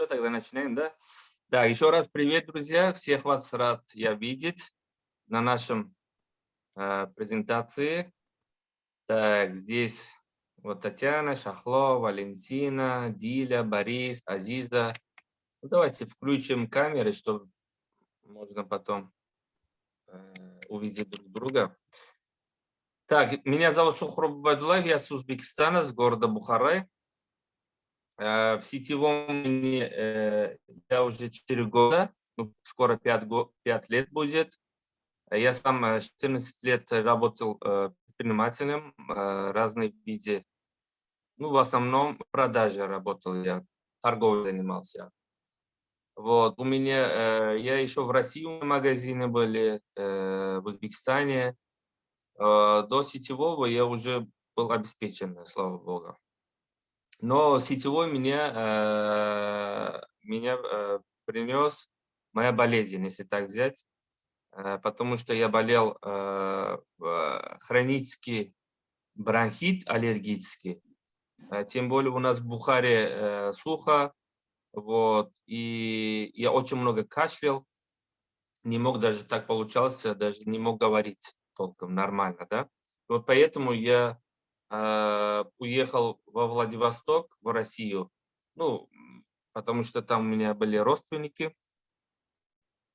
Что, тогда начинаем, да? Да, еще раз привет, друзья. Всех вас рад я видеть на нашем э, презентации. Так, здесь вот Татьяна, Шахло, Валентина, Диля, Борис, Азиза. Ну, давайте включим камеры, чтобы можно потом э, увидеть друг друга. Так, меня зовут Сухруб Бадулаев, я с Узбекистана, с города Бухарай. Э, в сетевом э, я уже 4 года, ну, скоро 5, 5 лет будет. Я сам 14 э, лет работал предпринимателем разных виде. Ну, в основном продажи работал я, торговлей занимался. Вот, у меня, я еще в России магазины были, в Узбекистане. До сетевого я уже был обеспечен, слава богу. Но сетевой меня, э, меня э, принес моя болезнь, если так взять, э, потому что я болел хронический бронхит аллергический. Тем более у нас в Бухаре сухо, вот, и я очень много кашлял, не мог даже так получался, даже не мог говорить толком нормально, да. Вот поэтому я уехал во Владивосток, в Россию, ну, потому что там у меня были родственники,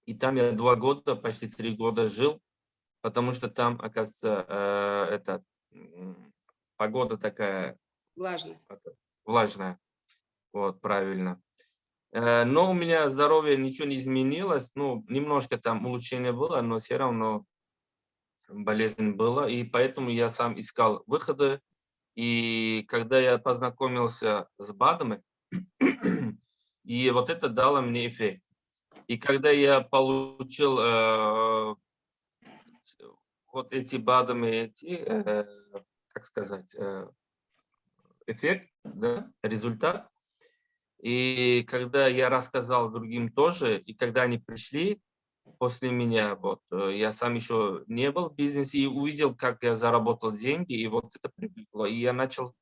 и там я два года, почти три года жил, потому что там, оказывается, э, это, погода такая... Влажная. Влажная, вот, правильно. Э, но у меня здоровье ничего не изменилось, ну, немножко там улучшение было, но все равно болезнь была, и поэтому я сам искал выходы. И когда я познакомился с БАДами, и вот это дало мне эффект. И когда я получил э, вот эти БАДами, эти, э, как сказать, э, эффект, да, результат, и когда я рассказал другим тоже, и когда они пришли, после меня. Вот. Э, я сам еще не был в бизнесе и увидел, как я заработал деньги, и вот это привлекло. И я начал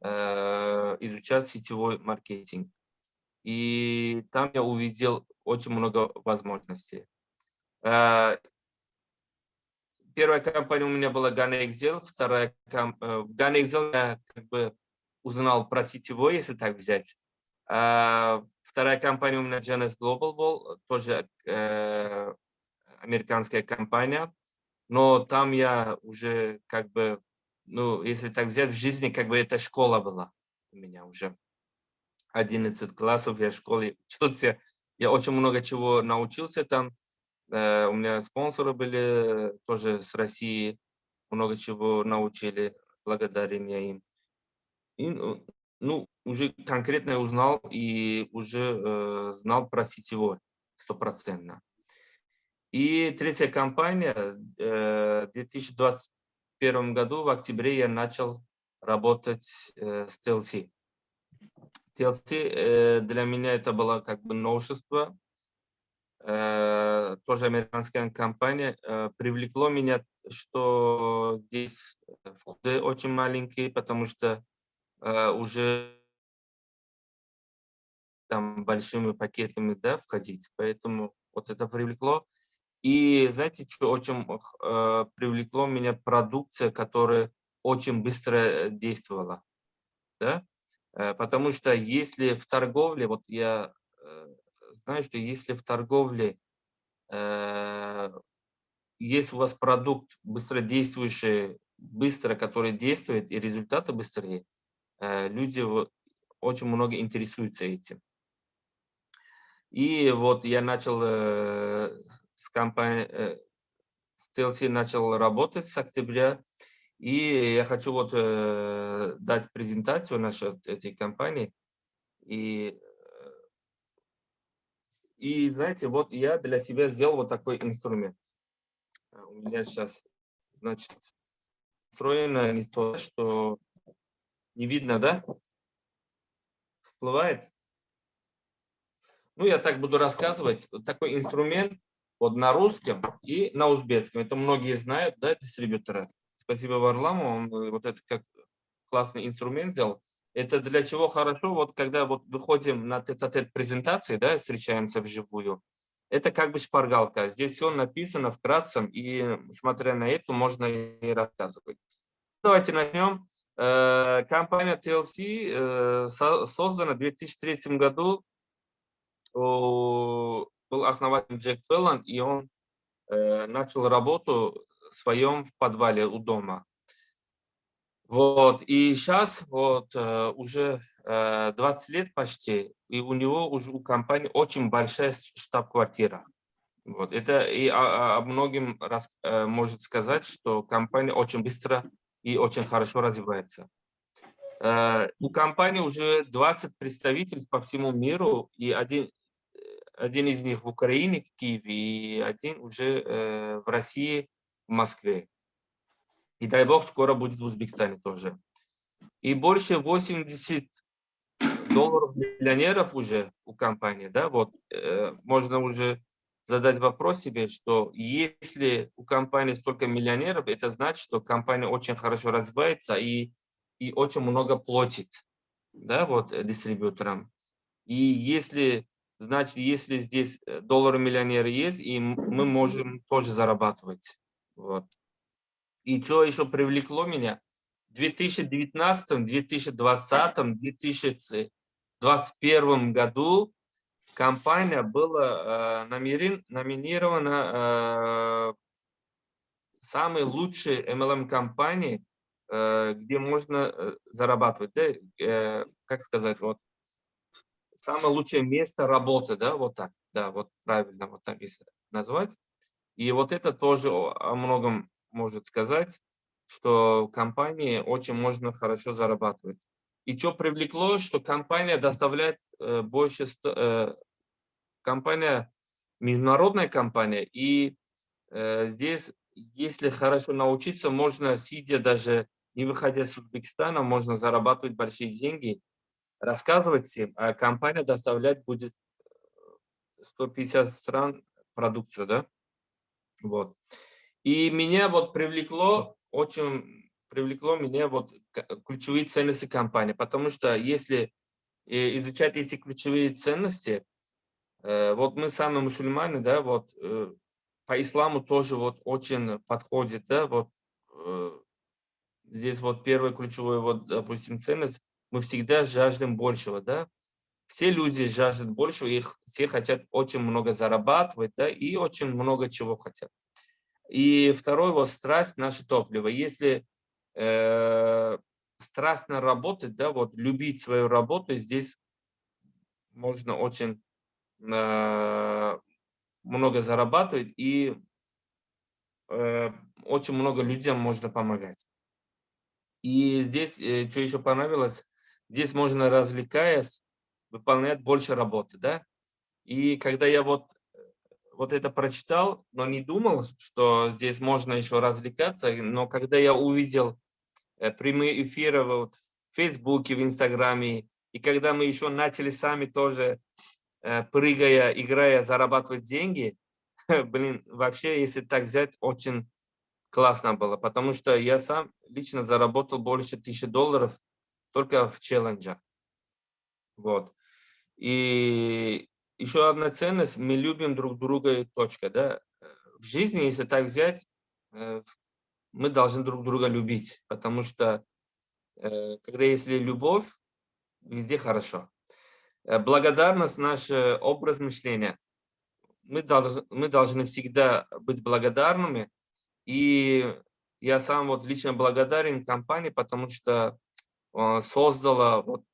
э, изучать сетевой маркетинг. И там я увидел очень много возможностей. Э, первая компания у меня была Ghana Excel, вторая. Э, в Ghana Excel я как бы узнал про сетевой, если так взять. А, вторая компания у меня Genesis Global был, тоже э, американская компания, но там я уже как бы, ну, если так взять, в жизни как бы это школа была у меня уже. 11 классов я в школе учился, я очень много чего научился там. Э, у меня спонсоры были тоже с России, много чего научили, благодарение им. И, ну, ну, уже конкретно узнал и уже э, знал про сетевой стопроцентно. И третья компания, э, в 2021 году, в октябре я начал работать э, с TLC. TLC э, для меня это было как бы новшество, э, тоже американская компания. Э, привлекло меня, что здесь входы очень маленькие, потому что э, уже там большими пакетами да, входить, поэтому вот это привлекло. И знаете, что очень э, привлекло меня продукция, которая очень быстро э, действовала. Да? Э, потому что если в торговле, вот я э, знаю, что если в торговле э, есть у вас продукт быстродействующий, быстро, который действует, и результаты быстрее, э, люди очень много интересуются этим. И вот я начал э, с компанией, э, с TLC начал работать с октября. И я хочу вот э, дать презентацию насчет этой компании. И, э, и знаете, вот я для себя сделал вот такой инструмент. А у меня сейчас, значит, встроено не то, что не видно, да? Всплывает? Ну, я так буду рассказывать. Такой инструмент вот на русском и на узбекском. Это многие знают, да, дистрибьюторы. Спасибо Варламу, он э, вот это как классный инструмент сделал. Это для чего хорошо, вот когда вот выходим на тет-а-тет презентации, да, встречаемся вживую, это как бы шпаргалка. Здесь все написано вкратце, и смотря на это, можно и рассказывать. Давайте начнем. Э, компания TLC э, создана в 2003 году. Был основатель Джек Феллон, и он э, начал работу в своем подвале у дома. Вот, и сейчас вот уже 20 лет почти, и у него уже у компании очень большая штаб-квартира. Вот, это и о, многим раз, может сказать, что компания очень быстро и очень хорошо развивается. Э, у компании уже 20 представителей по всему миру, и один, один из них в Украине, в Киеве, и один уже э, в России, в Москве. И дай бог, скоро будет в Узбекистане тоже. И больше 80 долларов миллионеров уже у компании, да, вот э, можно уже задать вопрос себе, что если у компании столько миллионеров, это значит, что компания очень хорошо развивается и, и очень много платит да, вот, э, дистрибьюторам. И если, значит, если здесь э, доллары миллионеры есть, и мы можем тоже зарабатывать. Вот. И что еще привлекло меня? В 2019, 2020, 2021 году компания была э, номинирована э, самой лучшей MLM-компании, э, где можно зарабатывать, да, как сказать, вот, самое лучшее место работы, да, вот так, да, вот правильно вот так если назвать. И вот это тоже о многом может сказать, что компании очень можно хорошо зарабатывать. И что привлекло, что компания доставляет больше компания, международная компания, и э, здесь, если хорошо научиться, можно, сидя даже, не выходя из Узбекистана, можно зарабатывать большие деньги, рассказывать всем, а компания доставлять будет 150 э, стран продукцию, да? Вот. И меня вот привлекло, очень привлекло меня вот ключевые ценности компании, потому что если э, изучать эти ключевые ценности, Э, вот мы сами мусульмане, да, вот по исламу тоже вот очень подходит, да, вот здесь вот первый ключевой, вот, допустим, ценность, мы всегда жаждем большего, да, все люди жаждут большего, их все хотят очень много зарабатывать, да, и очень много чего хотят. И второй вот страсть – наше топливо. Если э, страстно работать, да, вот любить свою работу, здесь можно очень Э, много зарабатывать и э, очень много людям можно помогать. И здесь, э, что еще понравилось, здесь можно, развлекаясь, выполнять больше работы, да. И когда я вот, вот это прочитал, но не думал, что здесь можно еще развлекаться, но когда я увидел прямые эфиры вот в Фейсбуке, в Инстаграме, и когда мы еще начали сами тоже Э, прыгая, играя, зарабатывать деньги, блин, вообще, если так взять, очень классно было, потому что я сам лично заработал больше тысячи долларов только в челленджах. Вот. И еще одна ценность, мы любим друг друга и точка. Да? В жизни, если так взять, э, мы должны друг друга любить, потому что э, когда есть любовь, везде хорошо. Э, благодарность – наш образ мышления. Мы должны, мы должны всегда быть благодарными. И я сам вот лично благодарен компании, потому что создала вот,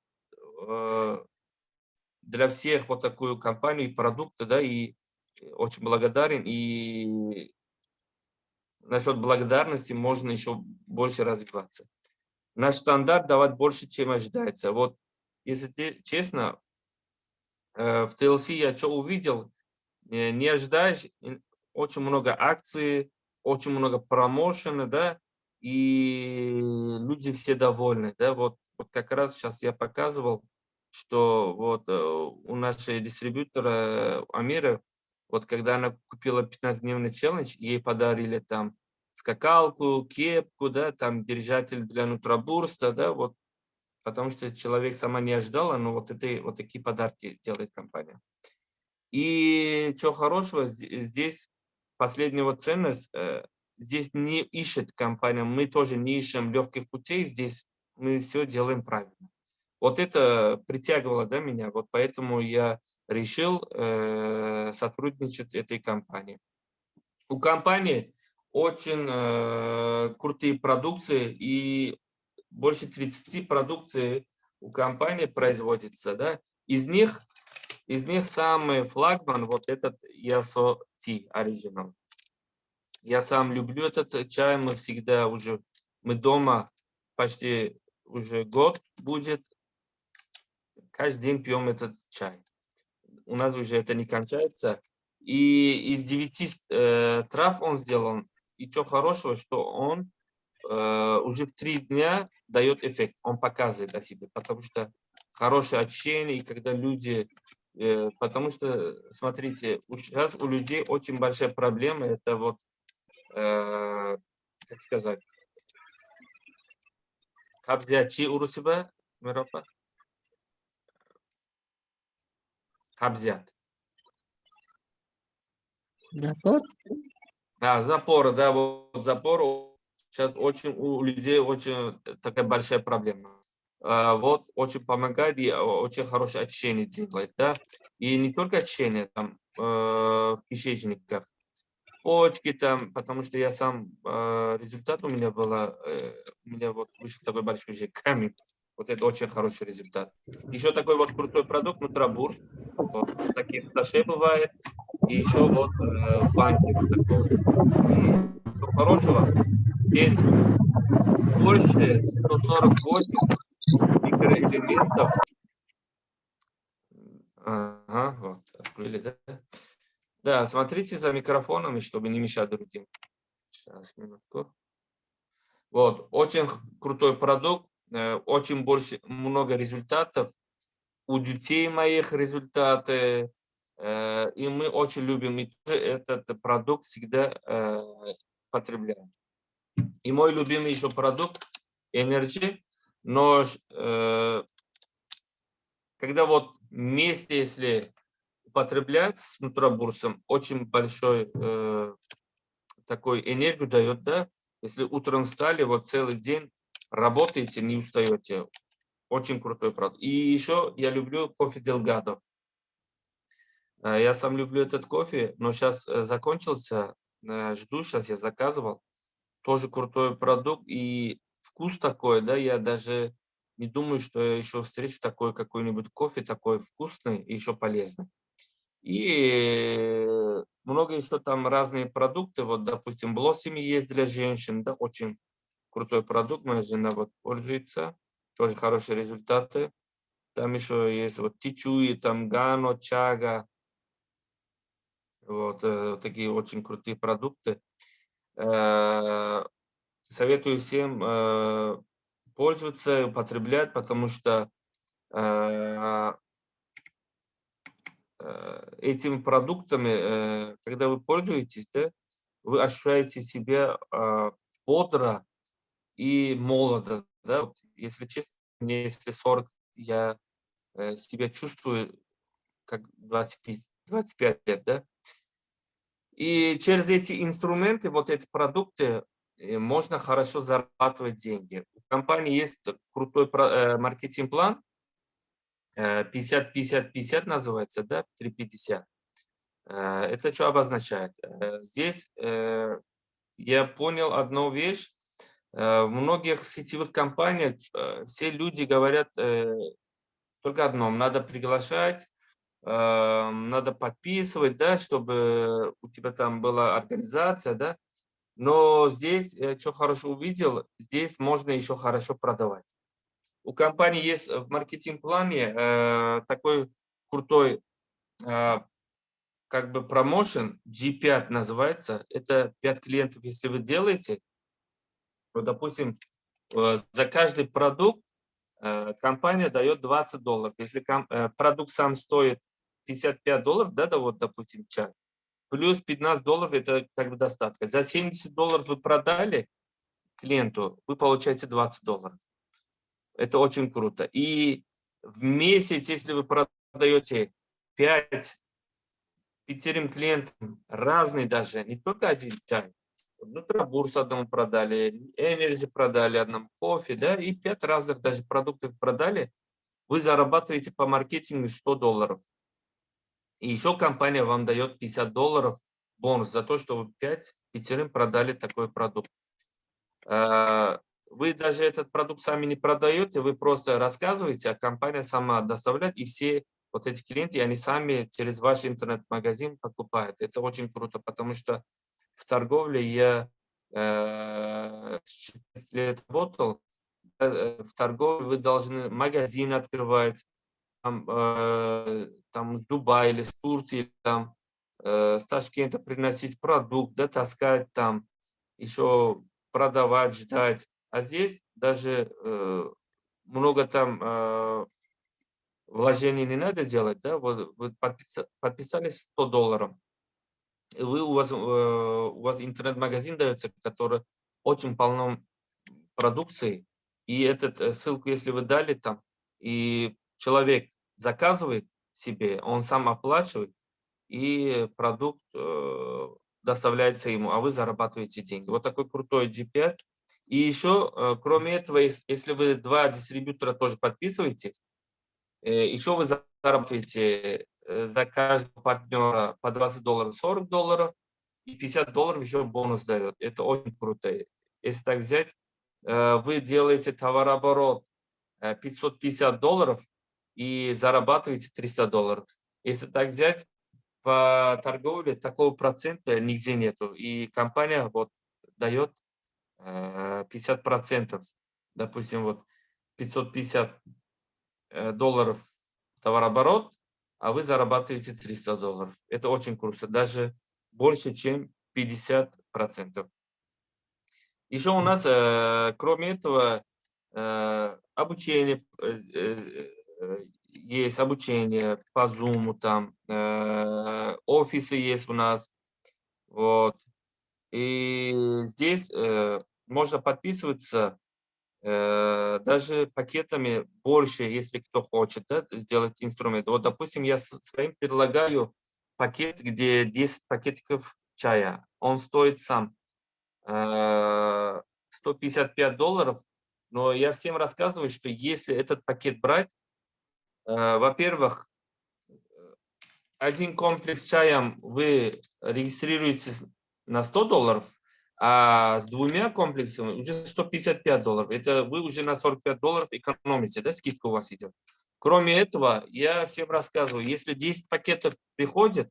для всех вот такую компанию и продукты, да, и очень благодарен. И насчет благодарности можно еще больше развиваться. Наш стандарт давать больше, чем ожидается. Вот, если честно, Э, в TLC я что увидел, не ожидаешь, очень много акций, очень много промоушена, да, и люди все довольны, да, вот, вот как раз сейчас я показывал, что вот э, у нашей дистрибьютора э, Амира, вот когда она купила 15-дневный челлендж, ей подарили там скакалку, кепку, да, там держатель для нутробурста, да, вот потому что человек сама не ожидала, но вот, это, вот такие подарки делает компания. И что хорошего, здесь последняя ценность, э, здесь не ищет компания, мы тоже не ищем легких путей, здесь мы все делаем правильно. Вот это притягивало да, меня, вот поэтому я решил э, сотрудничать с этой компанией. У компании очень э, крутые продукции и больше 30 продукций у компании производится. Да? Из них из них самый флагман вот этот Tea Original. Я сам люблю этот чай, мы всегда уже, мы дома почти уже год будет, каждый день пьем этот чай. У нас уже это не кончается. И из девяти э, трав он сделан. И что хорошего, что он э, уже в три дня дает эффект. Он показывает о себе, потому что хорошее общение, и когда люди... Э, потому что, смотрите, сейчас у людей очень большая проблема, это вот, э, как сказать, Кабзячи урусиба, Миропа? Кабзят. Запор? Да, запор, да, вот запор сейчас очень у людей очень такая большая проблема. А, вот очень помогает и очень хорошее очищение делает, да. И не только очищение там э, в кишечниках, почки там, потому что я сам, э, результат у меня было, э, у меня вот вышел такой большой же камень. Вот это очень хороший результат. Еще такой вот крутой продукт, нутробурс. Вот, таких саше бывает. И еще вот э, банки вот такого. И хорошего. Есть больше 148 микроэлементов. Ага, вот, открыли, да? Да, смотрите за микрофонами, чтобы не мешать другим. Сейчас, минутку. Вот, очень крутой продукт, э, очень больше, много результатов. У детей моих результаты, э, и мы очень любим и этот продукт всегда э, потребляем. И мой любимый еще продукт Energy, но когда вот вместе, если употреблять с нутробурсом очень большой э, такой энергию дает, да. Если утром встали, вот целый день работаете, не устаете. Очень крутой продукт. И еще я люблю кофе Делгадо. Э, я сам люблю этот кофе, но сейчас э, закончился. Э, жду, сейчас я заказывал. Тоже крутой продукт. И вкус такой, да, я даже не думаю, что я еще встречу такой какой-нибудь кофе, такой вкусный и еще полезный. И много еще там разные продукты. Вот, допустим, Блоссими есть для женщин. Да, очень крутой продукт. Моя жена вот пользуется. Тоже хорошие результаты. Там еще есть вот Тичуи, там Гано, Чага. Вот э, такие очень крутые продукты. Э, советую всем э, пользоваться, употреблять, потому что Э, этими продуктами, э, когда вы пользуетесь, да, вы ощущаете себя а, бодро и молодо. Да? Вот, если честно, мне если 40, я э, себя чувствую как 25, 25 лет. Да? И через эти инструменты, вот эти продукты, можно хорошо зарабатывать деньги. У компании есть крутой маркетинг-план, 50-50-50 э, называется, да, 350. Э, это что обозначает? Э, здесь я понял одну вещь. В многих сетевых компаниях все люди говорят только одном. Надо приглашать, надо подписывать, да, чтобы у тебя там была организация, да. Но здесь, что хорошо увидел, здесь можно еще хорошо продавать. У компании есть в маркетинг-плане э, такой крутой э, как бы промоушен, G5 называется. Это 5 клиентов, если вы делаете, вот, допустим, э, за каждый продукт компания дает 20 долларов. Если продукт сам стоит 55 долларов, да, да, вот, допустим, чай, плюс 15 долларов это как бы достаточно. За 70 долларов вы продали клиенту, вы получаете 20 долларов. Это очень круто. И в месяц, если вы продаете 5 пятерым клиентам разные даже, не только один чай, NutraBurst одному продали, Energy продали одному, кофе, да, и пять разных даже продуктов продали, вы зарабатываете по маркетингу 100 долларов. И еще компания вам дает 50 долларов бонус за то, что вы 5 пятерым продали такой продукт. Вы даже этот продукт сами не продаете, вы просто рассказываете, а компания сама доставляет, и все вот эти клиенты, они сами через ваш интернет-магазин покупают. Это очень круто, потому что в торговле я э, 6 лет работал, э, в торговле вы должны магазин открывать, там, э, там с Дубая или с Турции, там, э, с Ташкента приносить продукт, да, таскать там, еще продавать, ждать. А здесь даже э, много там э, вложений не надо делать, да, вот вы подписались 100 долларов, вы, у, вас, э, вас интернет-магазин дается, который очень полно продукции, и эту э, ссылку, если вы дали там, и человек заказывает себе, он сам оплачивает, и продукт э, доставляется ему, а вы зарабатываете деньги. Вот такой крутой G5. И еще, э, кроме этого, если вы два дистрибьютора тоже подписываетесь, э, еще вы зарабатываете э, за каждого партнера по 20 долларов 40 долларов, и 50 долларов еще бонус дает. Это очень круто. Если так взять, вы делаете товарооборот 550 долларов и зарабатываете 300 долларов. Если так взять, по торговле такого процента нигде нету. И компания вот дает 50 процентов. Допустим, вот 550 долларов товарооборот, а вы зарабатываете 300 долларов. Это очень круто, даже больше, чем 50 процентов. Еще у нас, э, кроме этого, э, обучение, э, есть обучение по Zoom, там офисы есть у нас. Вот. И здесь можно подписываться Э, даже пакетами больше, если кто хочет да, сделать инструмент. Вот, допустим, я своим предлагаю пакет, где 10 пакетиков чая. Он стоит сам 155 э, долларов, но я всем рассказываю, что если этот пакет брать, э, во-первых, один комплекс чаем вы регистрируете на 100 долларов, а с двумя комплексами уже 155 долларов. Это вы уже на 45 долларов экономите, да, скидка у вас идет. Кроме этого, я всем рассказываю, если 10 пакетов приходит,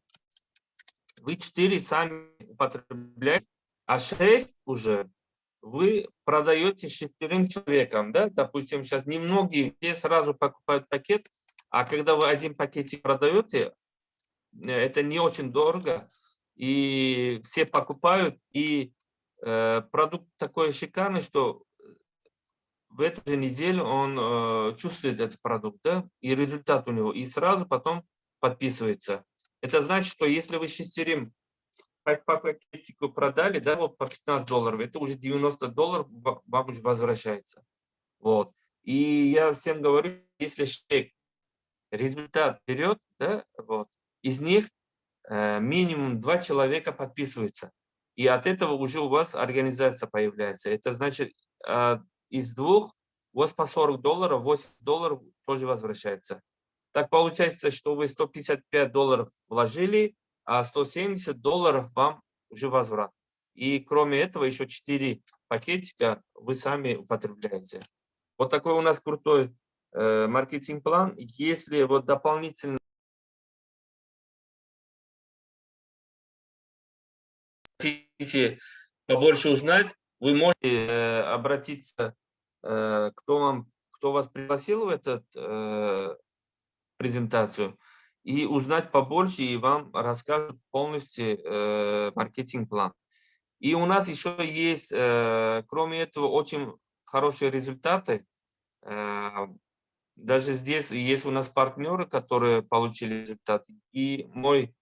вы 4 сами употребляете, а 6 уже вы продаете шестерым человекам, да, допустим, сейчас немногие все сразу покупают пакет, а когда вы один пакетик продаете, э, это не очень дорого, и все покупают, и Э, продукт такой шикарный, что в эту же неделю он э, чувствует этот продукт, да, и результат у него, и сразу потом подписывается. Это значит, что если вы шестерим по пакетику продали, да, вот по 15 долларов, это уже 90 долларов вам уже возвращается. Вот. И я всем говорю, если человек результат берет, да, вот, из них э, минимум два человека подписываются. И от этого уже у вас организация появляется. Это значит, а, из двух у вас по 40 долларов, 8 долларов тоже возвращается. Так получается, что вы 155 долларов вложили, а 170 долларов вам уже возврат. И кроме этого еще 4 пакетика вы сами употребляете. Вот такой у нас крутой э, маркетинг-план. Если вот дополнительно хотите побольше узнать, вы можете э, обратиться, э, кто, вам, кто вас пригласил в эту э, презентацию, и узнать побольше, и вам расскажут полностью маркетинг-план. И у нас еще есть, кроме этого, очень хорошие результаты. Даже здесь есть у нас партнеры, которые получили результат. И мой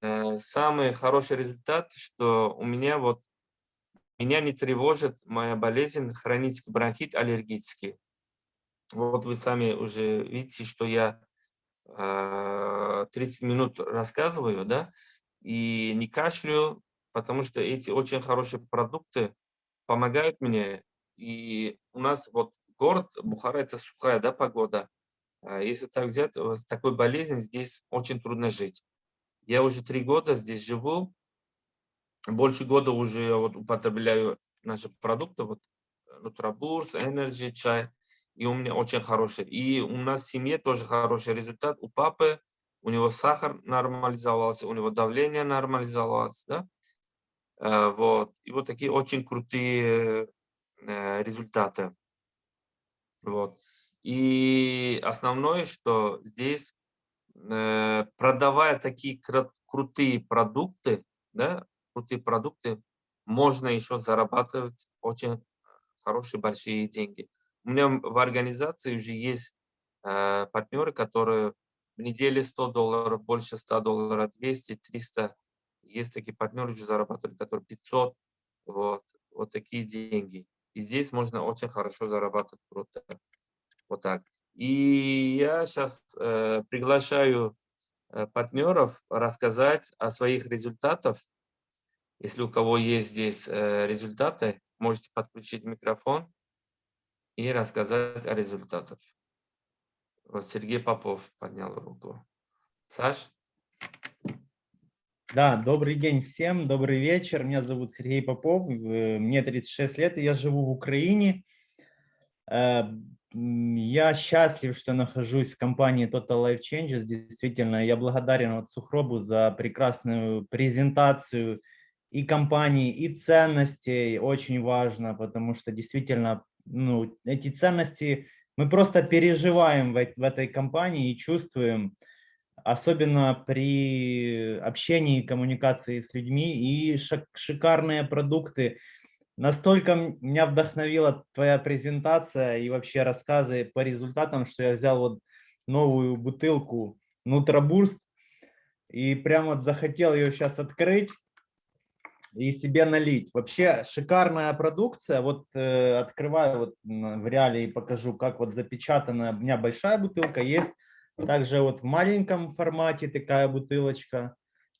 самый хороший результат, что у меня вот меня не тревожит моя болезнь хронический бронхит аллергический. Вот вы сами уже видите, что я э, 30 минут рассказываю, да, и не кашляю, потому что эти очень хорошие продукты помогают мне. И у нас вот город Бухара – это сухая да, погода. А Если так взять, с такой болезнью здесь очень трудно жить. Я уже три года здесь живу, больше года уже вот употребляю наши продукты, вот Нутрабурс, Energy, чай, и у меня очень хороший. И у нас в семье тоже хороший результат. У папы, у него сахар нормализовался, у него давление нормализовалось, да? Э, вот. И вот такие очень крутые э, результаты. Вот. И основное, что здесь, э, продавая такие крутые продукты, да, крутые продукты, можно еще зарабатывать очень хорошие большие деньги. У меня в организации уже есть э, партнеры, которые в неделю 100 долларов, больше 100 долларов, 200, 300. Есть такие партнеры, уже зарабатывают, которые 500. Вот, вот такие деньги. И здесь можно очень хорошо зарабатывать круто. Вот так. И я сейчас э, приглашаю э, партнеров рассказать о своих результатах. Если у кого есть здесь э, результаты, можете подключить микрофон и рассказать о результатах. Вот Сергей Попов поднял руку. Саш? Да, добрый день всем, добрый вечер. Меня зовут Сергей Попов, мне 36 лет, и я живу в Украине. Я счастлив, что нахожусь в компании Total Life Changes. Действительно, я благодарен вот Сухробу за прекрасную презентацию и компании, и ценностей. Очень важно, потому что действительно ну, эти ценности мы просто переживаем в, в этой компании и чувствуем, особенно при общении коммуникации с людьми, и шикарные продукты, Настолько меня вдохновила твоя презентация и вообще рассказы по результатам, что я взял вот новую бутылку Нутробурст и прям вот захотел ее сейчас открыть и себе налить. Вообще шикарная продукция. Вот э, открываю вот в реале и покажу, как вот запечатанная. У меня большая бутылка есть. Также вот в маленьком формате такая бутылочка.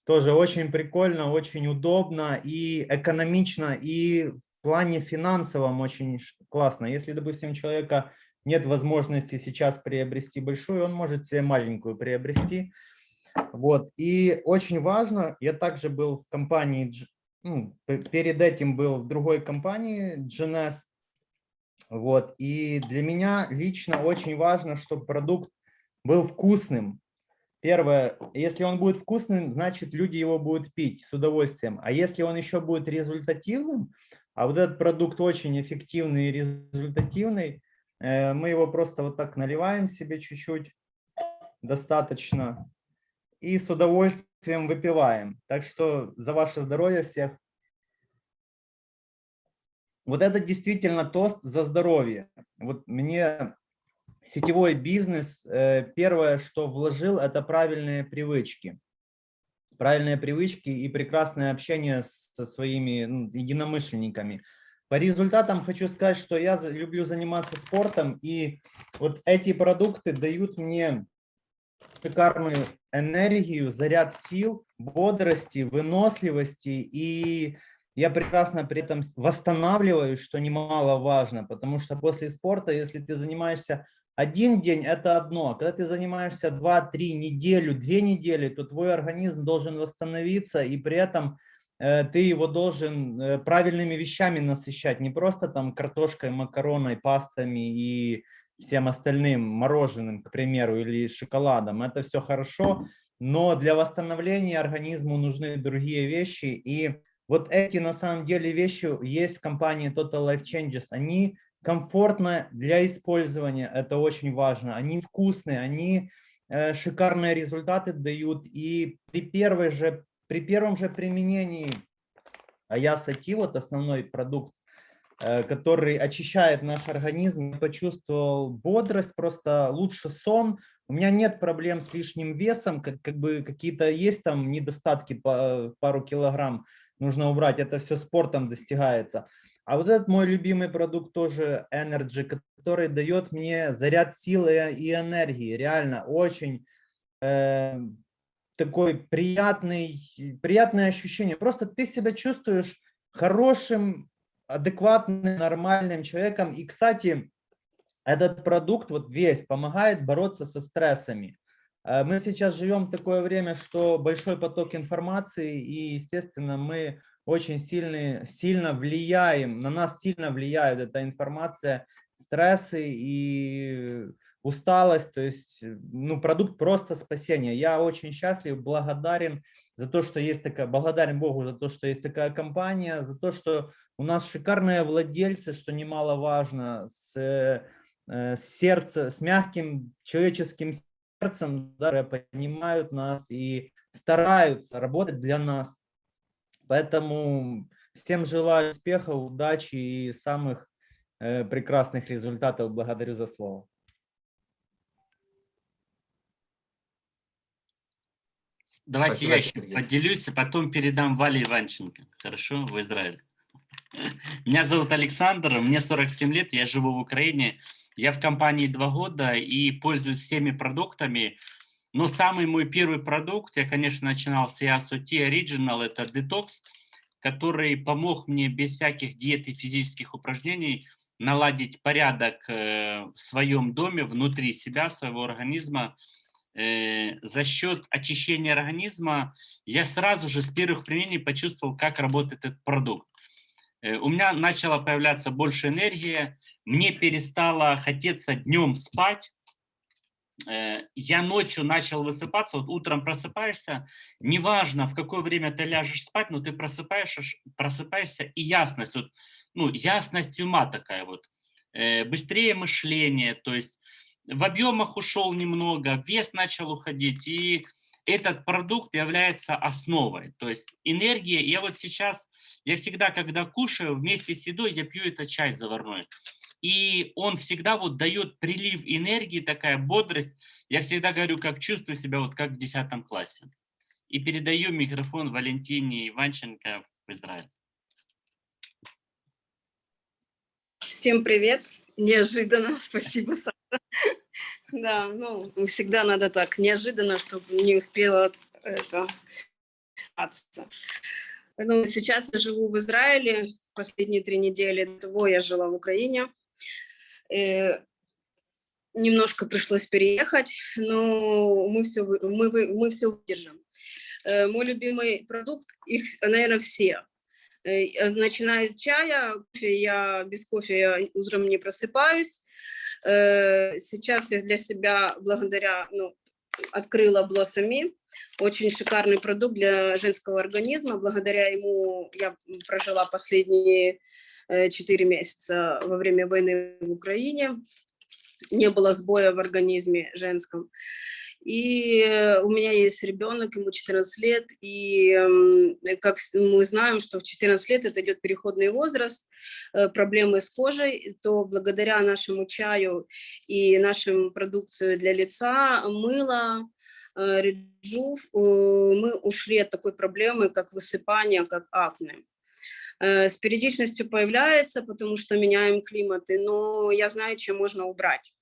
Тоже очень прикольно, очень удобно и экономично, и в плане финансовом очень классно. Если, допустим, у человека нет возможности сейчас приобрести большую, он может себе маленькую приобрести. Вот. И очень важно, я также был в компании, ну, перед этим был в другой компании, GNS. Вот. И для меня лично очень важно, чтобы продукт был вкусным. Первое, если он будет вкусным, значит люди его будут пить с удовольствием. А если он еще будет результативным, а вот этот продукт очень эффективный и результативный. Э, мы его просто вот так наливаем себе чуть-чуть, достаточно, и с удовольствием выпиваем. Так что за ваше здоровье всех. Вот это действительно тост за здоровье. Вот мне сетевой бизнес, э, первое, что вложил, это правильные привычки правильные привычки и прекрасное общение со своими ну, единомышленниками. По результатам хочу сказать, что я люблю заниматься спортом, и вот эти продукты дают мне шикарную энергию, заряд сил, бодрости, выносливости, и я прекрасно при этом восстанавливаюсь, что немаловажно, потому что после спорта, если ты занимаешься один день – это одно. Когда ты занимаешься 2-3 неделю, 2 недели, то твой организм должен восстановиться, и при этом э, ты его должен э, правильными вещами насыщать. Не просто там картошкой, макароной, пастами и всем остальным, мороженым, к примеру, или шоколадом. Это все хорошо, но для восстановления организму нужны другие вещи. И вот эти на самом деле вещи есть в компании Total Life Changes. Они комфортно для использования, это очень важно. Они вкусные, они э, шикарные результаты дают. И при, первой же, при первом же применении Аясати, вот основной продукт, э, который очищает наш организм, почувствовал бодрость, просто лучше сон. У меня нет проблем с лишним весом, как, как бы какие-то есть там недостатки по пару килограмм нужно убрать, это все спортом достигается. А вот этот мой любимый продукт тоже Energy, который дает мне заряд силы и энергии. Реально очень э, такой приятный, приятное ощущение. Просто ты себя чувствуешь хорошим, адекватным, нормальным человеком. И, кстати, этот продукт вот весь помогает бороться со стрессами. Э, мы сейчас живем в такое время, что большой поток информации, и, естественно, мы очень сильно, сильно влияем, на нас сильно влияет эта информация, стрессы и усталость, то есть ну, продукт просто спасения. Я очень счастлив, благодарен за то, что есть такая, благодарен Богу за то, что есть такая компания, за то, что у нас шикарные владельцы, что немаловажно, с, э, с сердцем, с мягким человеческим сердцем, да, понимают нас и стараются работать для нас. Поэтому всем желаю успеха, удачи и самых э, прекрасных результатов. Благодарю за слово. Давайте Спасибо, я еще поделюсь, а потом передам Вале Иванченко. Хорошо, в Израиль. Меня зовут Александр, мне 47 лет, я живу в Украине. Я в компании два года и пользуюсь всеми продуктами, но самый мой первый продукт, я, конечно, начинал с EASOT Original, это Detox, который помог мне без всяких диет и физических упражнений наладить порядок э, в своем доме, внутри себя, своего организма. Э, за счет очищения организма я сразу же с первых применений почувствовал, как работает этот продукт. Э, у меня начала появляться больше энергии, мне перестало хотеться днем спать, я ночью начал высыпаться, вот утром просыпаешься, неважно, в какое время ты ляжешь спать, но ты просыпаешься, просыпаешься и ясность, вот, ну, ясность ума такая вот, э, быстрее мышление, то есть в объемах ушел немного, вес начал уходить, и этот продукт является основой, то есть энергия, я вот сейчас, я всегда, когда кушаю, вместе с едой я пью этот чай заварной, и он всегда вот дает прилив энергии, такая бодрость. Я всегда говорю, как чувствую себя, вот как в 10 классе. И передаю микрофон Валентине Иванченко в Израиль. Всем привет. Неожиданно, спасибо, Саша. Да, ну, всегда надо так, неожиданно, чтобы не успела это... Ну, сейчас я живу в Израиле, последние три недели того я жила в Украине. Э, немножко пришлось переехать, но мы все, мы, мы все выдержим. Э, мой любимый продукт, их, наверное, все. Э, начиная с чая, я без кофе я утром не просыпаюсь. Сейчас я для себя, благодаря, ну, открыла Блоссами, очень шикарный продукт для женского организма. Благодаря ему я прожила последние 4 месяца во время войны в Украине. Не было сбоя в организме женском. И у меня есть ребенок, ему 14 лет, и как мы знаем, что в 14 лет это идет переходный возраст, э, проблемы с кожей, то благодаря нашему чаю и нашему продукцию для лица, мыло, э, реджув, э, мы ушли от такой проблемы, как высыпание, как акне. Э, с периодичностью появляется, потому что меняем климаты, но я знаю, чем можно убрать.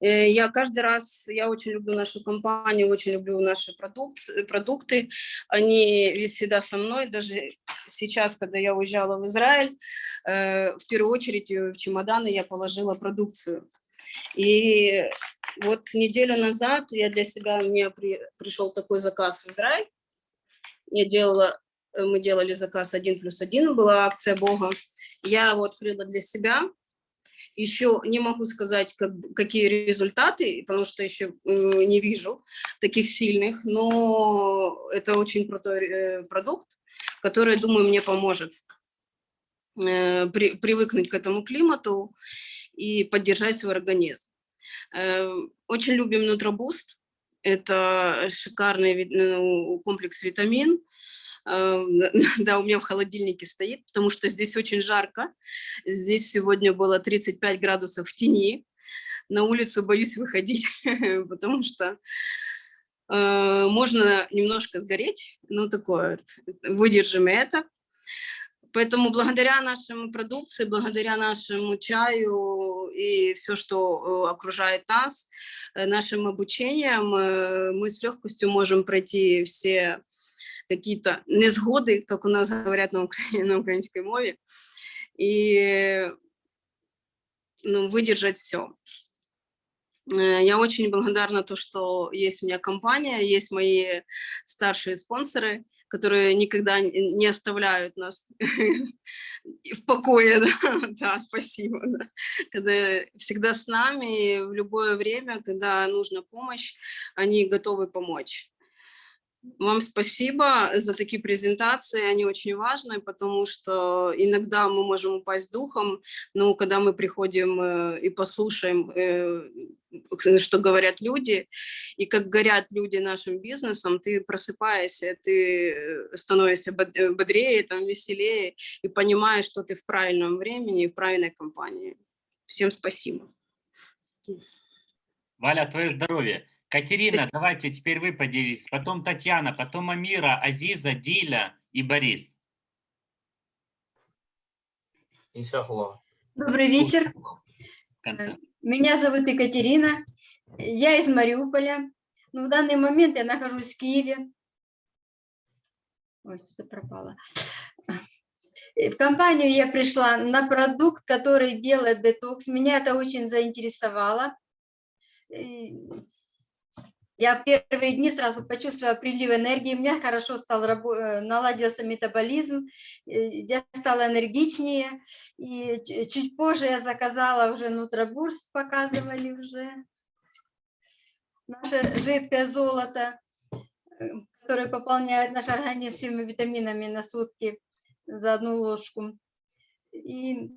Э, я каждый раз, я очень люблю нашу компанию, очень люблю наши продукт, продукты. Они ведь всегда со мной, даже сейчас, когда я уезжала в Израиль, э, в первую очередь в чемоданы я положила продукцию. И вот неделю назад я для себя, мне при, пришел такой заказ в Израиль. Я делала Э, мы делали заказ один плюс один, была акция Бога. Я его открыла для себя. Еще не могу сказать, как, какие результаты, потому что еще не вижу таких сильных, но это очень крутой э, продукт, который, думаю, мне поможет э, при, привыкнуть к этому климату и поддержать свой организм. Очень любим Нутробуст. Это шикарный ну, комплекс витамин, да, у меня в холодильнике стоит, потому что здесь очень жарко. Здесь сегодня было 35 градусов в тени. На улицу боюсь выходить, потому что э, можно немножко сгореть, ну такое, вот, выдержим это. Поэтому благодаря нашему продукции, благодаря нашему чаю и все, что э, окружает нас, э, нашим обучением, э, мы с легкостью можем пройти все какие-то незгоды, как у нас говорят на, укра... на украинской мове, и ну, выдержать все. Я очень благодарна то, что есть у меня компания, есть мои старшие спонсоры, которые никогда не оставляют нас в покое. Да, да спасибо. Да. Когда всегда с нами, в любое время, когда нужна помощь, они готовы помочь. Вам спасибо за такие презентации, они очень важны, потому что иногда мы можем упасть духом, но когда мы приходим э, и послушаем, э, что говорят люди, и как горят люди нашим бизнесом, ты просыпаешься, ты э, становишься бодрее, там, веселее, и понимаешь, что ты в правильном времени, в правильной компании. Всем спасибо. Валя, твое здоровье. Катерина, давайте теперь вы поделитесь. Потом Татьяна, потом Амира, Азиза, Диля и Борис. Добрый вечер. Меня зовут Екатерина. Я из Мариуполя. Но в данный момент я нахожусь в Киеве. Ой, что пропало. В компанию я пришла на продукт, который делает детокс. Меня это очень заинтересовало. Я первые дни сразу почувствовала прилив энергии, у меня хорошо стал, э, наладился метаболизм, я стала энергичнее. И чуть позже я заказала уже нутробурст, показывали уже. Наше жидкое золото, э, которое пополняет наш организм всеми витаминами на сутки за одну ложку. И,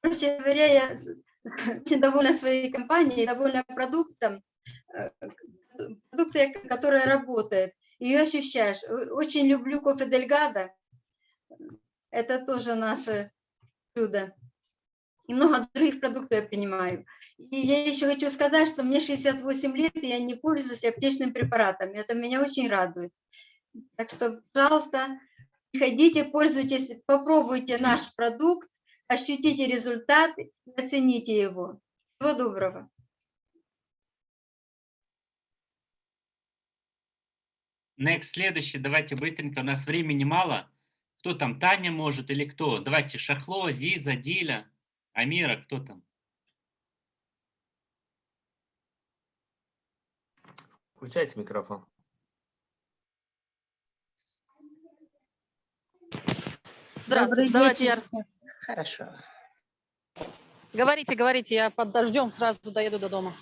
короче говоря, я очень довольна своей компанией, довольна продуктом. Э, продукты, которые работают, ее ощущаешь. Очень люблю кофе Дельгада, это тоже наше чудо. И много других продуктов я принимаю. И я еще хочу сказать, что мне 68 лет, и я не пользуюсь аптечным препаратом. Это меня очень радует. Так что, пожалуйста, приходите, пользуйтесь, попробуйте наш продукт, ощутите результат оцените его. Всего доброго. Next, следующий, давайте быстренько, у нас времени мало. Кто там, Таня может или кто? Давайте, Шахло, Зиза, Диля, Амира, кто там? Включайте микрофон. Здравствуйте, давайте я... Хорошо. Говорите, говорите, я под дождем сразу доеду до дома.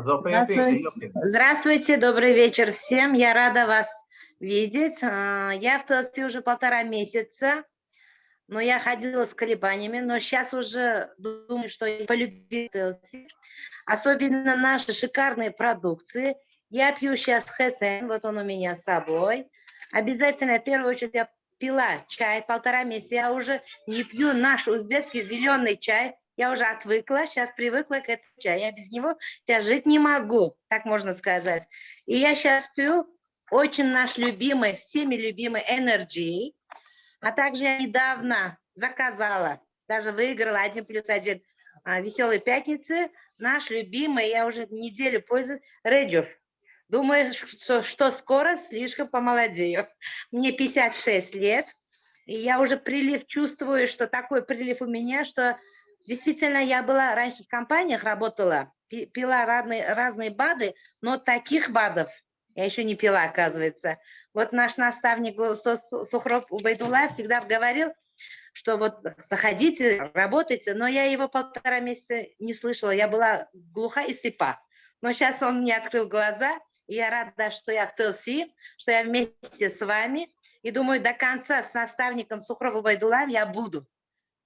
Здравствуйте. Здравствуйте, добрый вечер всем. Я рада вас видеть. А, я в Толсте уже полтора месяца, но я ходила с колебаниями, но сейчас уже думаю, что я полюбила Толсте. Особенно наши шикарные продукции. Я пью сейчас хесен, вот он у меня с собой. Обязательно, в первую очередь, я пила чай полтора месяца. Я уже не пью наш узбекский зеленый чай, я уже отвыкла, сейчас привыкла к этому чаю. Я без него сейчас жить не могу, так можно сказать. И я сейчас пью очень наш любимый, всеми любимый Energy. А также я недавно заказала, даже выиграла один плюс один а, веселой пятницы. Наш любимый, я уже неделю пользуюсь, Реджев. Думаю, что, что скоро слишком помолодею. Мне 56 лет, и я уже прилив чувствую, что такой прилив у меня, что Действительно, я была раньше в компаниях, работала, пила разные, разные БАДы, но таких БАДов я еще не пила, оказывается. Вот наш наставник Сухров Убайдулаев всегда говорил, что вот заходите, работайте, но я его полтора месяца не слышала, я была глуха и слепа. Но сейчас он мне открыл глаза, и я рада, что я в ТЛСИ, что я вместе с вами, и думаю, до конца с наставником Сухрова Байдулаем я буду.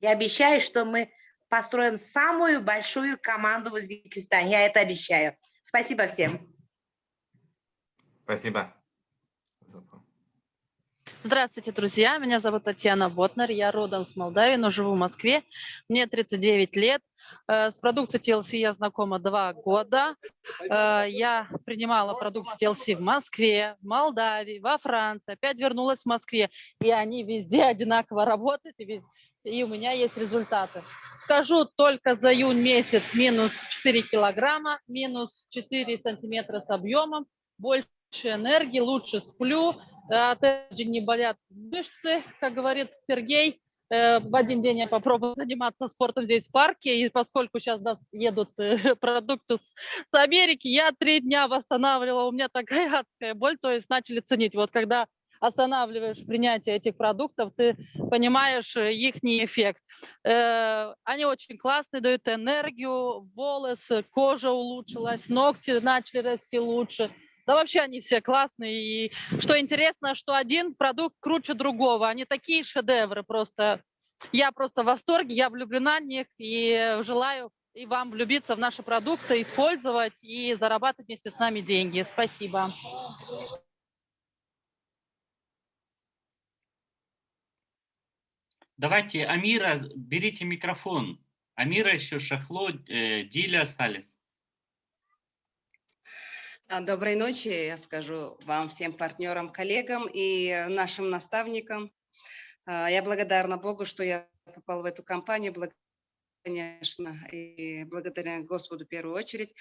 Я обещаю, что мы построим самую большую команду в Узбекистане. Я это обещаю. Спасибо всем. Спасибо. Здравствуйте, друзья. Меня зовут Татьяна Ботнер. Я родом с Молдавии, но живу в Москве. Мне 39 лет. Э, С продукцией TLC я знакома два года. Э, Я принимала продукцию TLC в Москве, в Молдавии, во Франции. Опять вернулась в Москве. И они везде одинаково работают. И, и у меня есть результаты. Скажу только за июнь месяц минус 4 килограмма, минус 4 сантиметра с объемом, больше энергии, лучше сплю, э, опять не болят мышцы, как говорит Сергей. Э, В один день я попробую заниматься спортом здесь в парке, и поскольку сейчас едут э, продукты с Америки, я три дня восстанавливала, у меня такая адская боль, то есть начали ценить. Вот когда останавливаешь принятие этих продуктов, ты понимаешь их эффект. Э, Они очень классные, дают энергию, волосы, кожа улучшилась, ногти начали расти лучше. Да вообще они все классные. И что интересно, что один продукт круче другого. Они такие шедевры просто. Я просто в восторге, я влюблена в них и желаю и вам влюбиться в наши продукты, использовать и зарабатывать вместе с нами деньги. Спасибо. Давайте, Амира, берите микрофон. Амира еще, Шахло, э, Диля остались. А, Доброй ночи, я скажу вам, всем партнерам, коллегам и нашим наставникам. А, Я благодарна Богу, что я попала в эту компанию, благ- конечно, и благодаря Господу в первую очередь,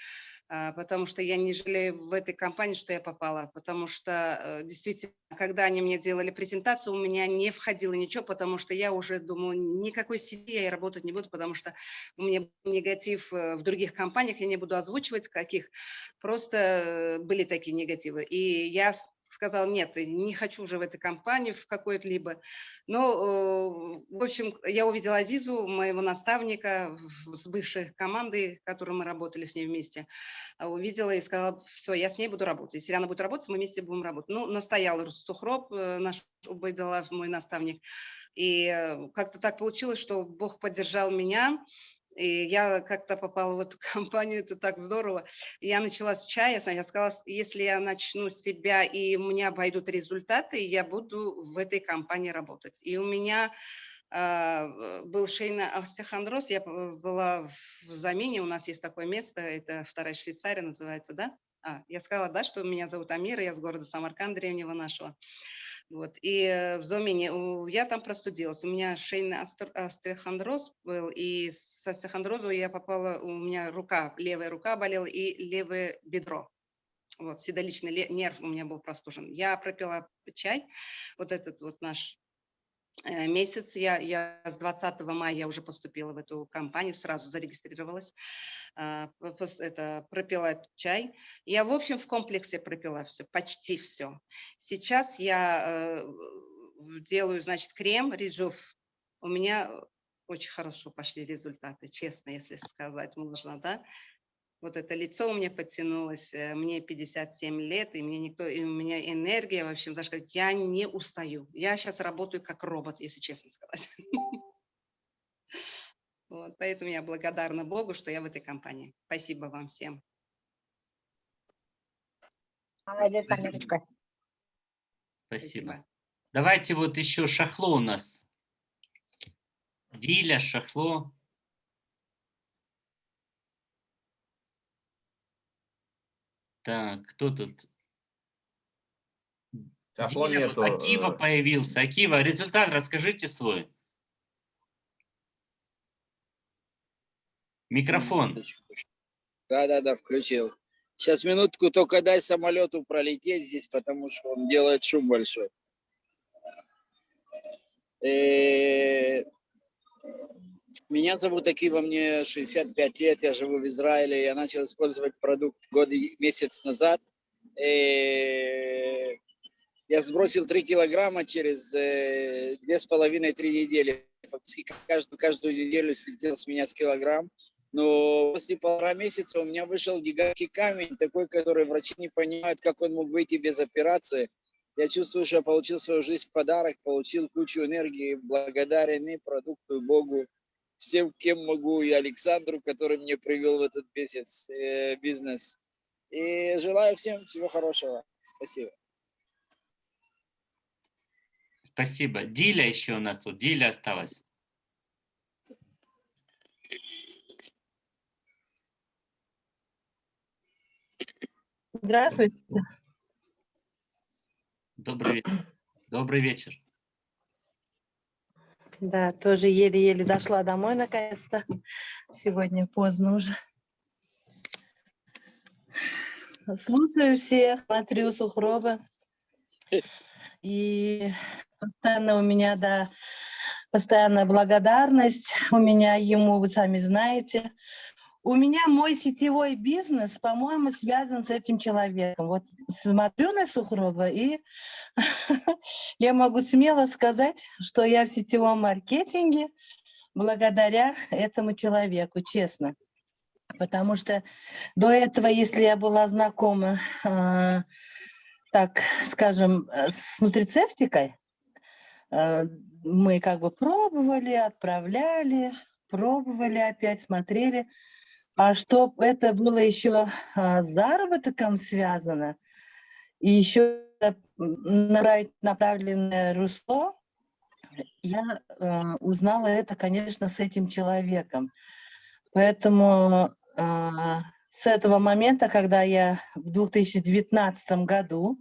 а, потому что я не жалею в этой компании, что я попала, потому что э, действительно, когда они мне делали презентацию, у меня не входило ничего, потому что я уже думала, никакой сети я работать не буду, потому что у меня негатив э, в других компаниях, я не буду озвучивать каких, просто э, были такие негативы. И я с- сказала, нет, не хочу уже в этой компании в какой-либо. Но, э, в общем, я увидела Азизу, моего наставника с бывшей командой, которой мы работали с ней вместе. А Увидела и сказала, все, я с ней буду работать. Если она будет работать, мы вместе будем работать. Ну, настоял Сухроб, э, наш Убайдалав, мой наставник. И э, как-то так получилось, что Бог поддержал меня, и я как-то попала в эту компанию, это так здорово. Я начала с чая, я сказала, если я начну с себя и у меня пойдут результаты, я буду в этой компании работать. И у меня а, был шейный остеохондроз, я была в замене, у нас есть такое место, это вторая Швейцария называется, да? А, я сказала, да, что меня зовут Амира, я с города Самарканд, древнего нашего. Вот. И в Зомене у- я там простудилась. У меня шейный остеохондроз был, и с остеохондрозу я попала, у меня рука, левая рука болела и левое бедро. Вот, седалищный ле- нерв у меня был простужен. Я пропила чай, вот этот вот наш месяц. Я, я с 20 мая я уже поступила в эту компанию, сразу зарегистрировалась. Пос- Это пропила чай. Я, в общем, в комплексе пропила все, почти все. Сейчас я э, делаю, значит, крем Риджуф. У меня очень хорошо пошли результаты, честно, если сказать можно, да. Вот это лицо у меня потянулось, э, мне 57 лет, и мне никто, и у меня энергия, в общем, зашла. Я не устаю. Я сейчас работаю как робот, если честно сказать. Вот, поэтому я благодарна Богу, что я в этой компании. Спасибо вам всем. Молодец, Спасибо. Амирочка. Спасибо. Давайте вот еще Шахло у нас. Диля, Шахло. Так, кто тут? Диля, нету. Акива э, появился. Акива, результат расскажите свой. Микрофон. Да, да, да, включил. Сейчас минутку только дай самолету пролететь здесь, потому что он делает шум большой. Э, Меня зовут Акива, мне 65 лет, я живу в Израиле. Я начал использовать продукт год и месяц назад. Э, Я сбросил 3 килограмма через э, две с половиной-три недели. Фактически каждую, каждую неделю слетел с меня с килограмм. Но после полтора месяца у меня вышел гигантский камень, такой, который врачи не понимают, как он мог выйти без операции. Я чувствую, что я получил свою жизнь в подарок, получил кучу энергии, благодарен и продукту, и Богу, всем, кем могу, и Александру, который мне привел в этот месяц э, бизнес. И желаю всем всего хорошего. Спасибо. Спасибо. Диля еще у нас тут. Диля осталась. Здравствуйте. Добрый вечер. Добрый вечер. Да, тоже еле-еле дошла домой наконец-то. Сегодня поздно уже. Слушаю всех, смотрю Сухрова. И постоянно у меня, да, постоянная благодарность у меня ему, вы сами знаете. У меня мой сетевой бизнес, по-моему, связан с этим человеком. Вот смотрю на Сухрова, и я могу смело сказать, что я в сетевом маркетинге благодаря этому человеку, честно. Потому что до этого, если я была знакома, э, так скажем, с нутрицептикой, э, мы как бы пробовали, отправляли, пробовали опять, смотрели – а что это было еще а, с заработком связано, и еще направленное русло, я э, узнала это, конечно, с этим человеком. Поэтому э, с этого момента, когда я в 2019 году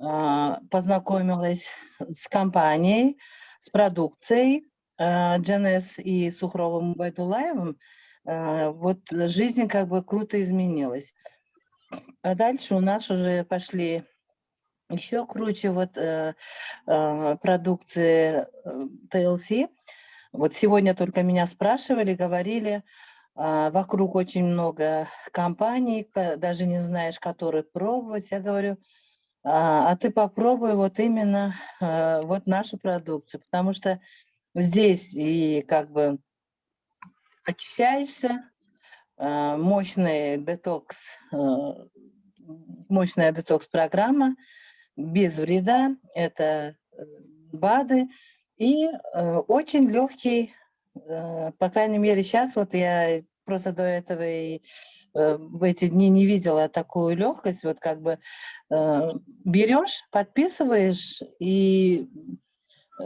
э, познакомилась с компанией, с продукцией э, GNS и Сухровым Байдулаевым, а, вот жизнь как бы круто изменилась. А дальше у нас уже пошли еще круче вот э, э, продукции TLC. Вот сегодня только меня спрашивали, говорили, э, вокруг очень много компаний, даже не знаешь, которые пробовать. Я говорю, а, а ты попробуй вот именно э, вот нашу продукцию, потому что здесь и как бы очищаешься, а, мощный детокс, а, мощная детокс-программа без вреда, это э, БАДы, и э, очень легкий, э, по крайней мере сейчас, вот я просто до этого и в эти дни не видела такую легкость, вот как бы берешь, подписываешь, и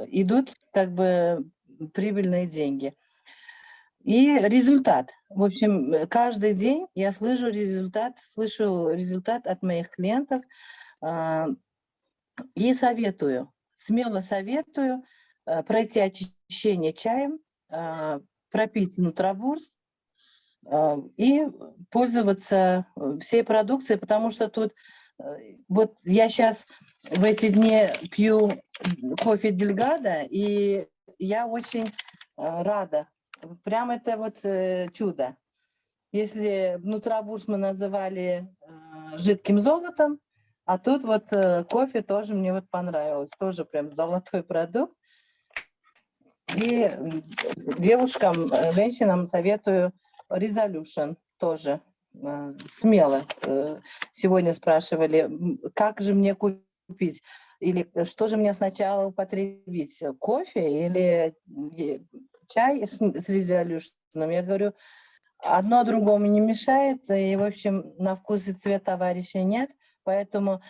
идут как бы прибыльные деньги. И результат. В общем, э, каждый день я слышу результат, слышу результат от моих клиентов э, и советую, смело советую э, пройти очищение чаем, э, пропить нутробурст э, и пользоваться э, всей продукцией, потому что тут, вот я сейчас в эти дни пью кофе Дельгада, и я очень рада Прям это вот э, чудо. Если нутрабурс мы называли э, жидким золотом, а тут вот э, кофе тоже мне вот понравилось. Тоже прям золотой продукт. И девушкам, женщинам советую Resolution тоже смело. Сегодня спрашивали, как же мне купить? Или что же мне сначала употребить, кофе или чай с, с резолюшном. Я говорю, одно другому не мешает, и, в общем, на вкус и цвет товарища нет, поэтому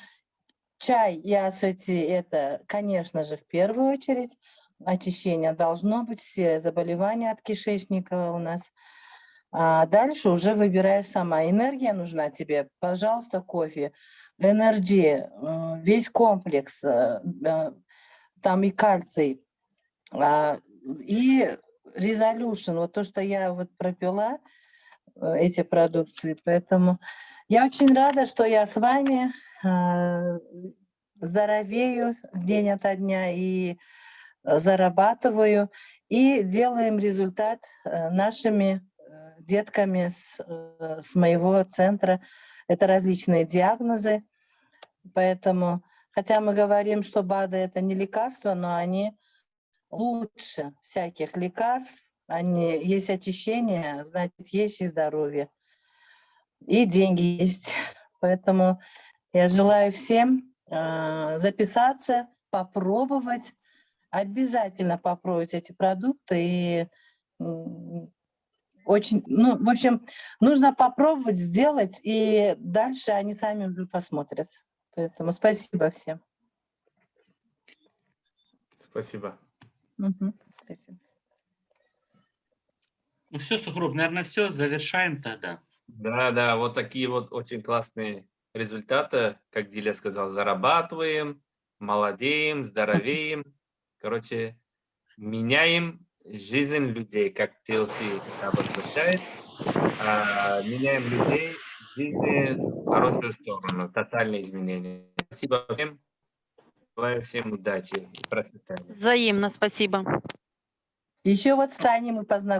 чай и асоти – это, конечно же, в первую очередь, очищение должно быть, все заболевания от кишечника у нас. А дальше уже выбираешь сама. Энергия нужна тебе, пожалуйста, кофе. Энергия, э, весь комплекс, э, э, там и кальций, а, и Resolution, вот то, что я вот пропила, э, эти продукции. Поэтому я очень рада, что я с вами э, здоровею день ото дня и э, зарабатываю, и делаем результат нашими детками с, с моего центра. Это различные диагнозы, поэтому, хотя мы говорим, что БАДы – это не лекарства, но они лучше всяких лекарств. Они, есть очищение, значит, есть и здоровье. И деньги есть. Поэтому я желаю всем э, записаться, попробовать, обязательно попробовать эти продукты. И очень, ну, в общем, нужно попробовать, сделать, и дальше они сами уже посмотрят. Поэтому спасибо всем. Спасибо. Спасибо. Ну все, Сухруб, наверное, все, завершаем тогда. Да, да, вот такие вот очень классные результаты, как Диля сказал, зарабатываем, молодеем, здоровеем. Короче, меняем жизнь людей, как TLC это обозначает. А, меняем людей в жизни в хорошую сторону, тотальные изменения. Спасибо всем. Желаю всем удачи и процветания. Взаимно, спасибо. Еще вот с Таней мы познакомились.